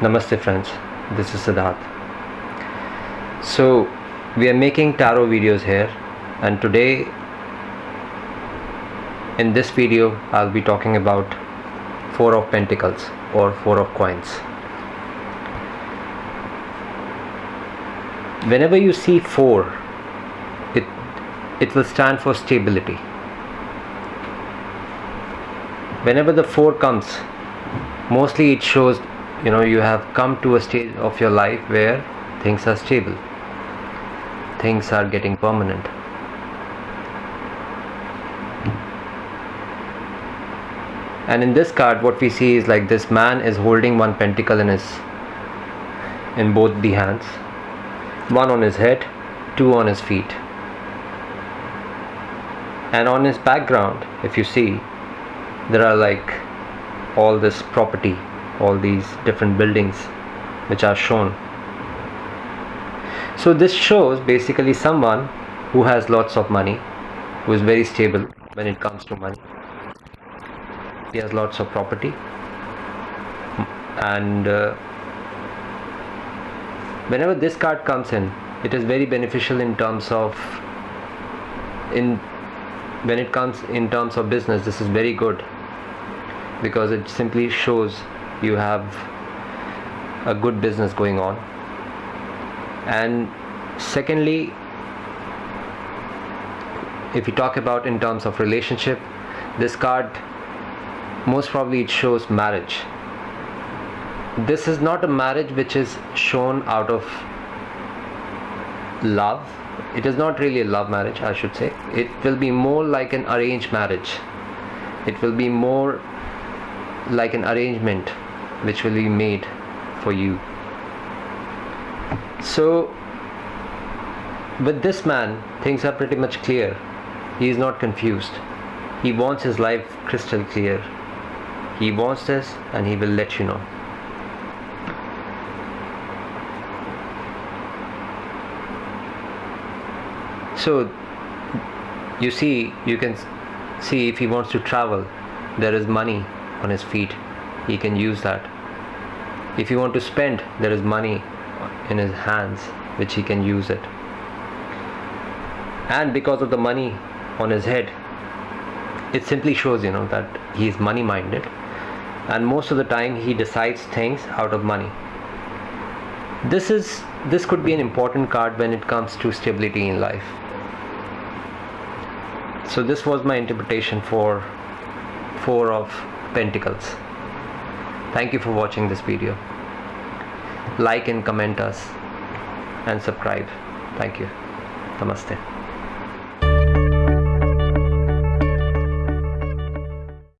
Namaste friends, this is Siddharth. So we are making tarot videos here and today in this video I'll be talking about four of pentacles or four of coins. Whenever you see four it it will stand for stability. Whenever the four comes mostly it shows you know you have come to a stage of your life where things are stable. Things are getting permanent. And in this card what we see is like this man is holding one pentacle in his in both the hands. One on his head two on his feet. And on his background if you see there are like all this property all these different buildings which are shown. So this shows basically someone who has lots of money who is very stable when it comes to money. He has lots of property. And uh, whenever this card comes in it is very beneficial in terms of in when it comes in terms of business this is very good. Because it simply shows you have a good business going on. And secondly if you talk about in terms of relationship this card most probably it shows marriage. This is not a marriage which is shown out of love. It is not really a love marriage I should say. It will be more like an arranged marriage. It will be more like an arrangement which will be made for you. So with this man things are pretty much clear. He is not confused. He wants his life crystal clear. He wants this and he will let you know. So you see you can see if he wants to travel there is money on his feet he can use that. If you want to spend there is money in his hands which he can use it. And because of the money on his head it simply shows you know that he is money minded and most of the time he decides things out of money. This is this could be an important card when it comes to stability in life. So this was my interpretation for four of pentacles Thank you for watching this video. Like and comment us and subscribe. Thank you. Namaste.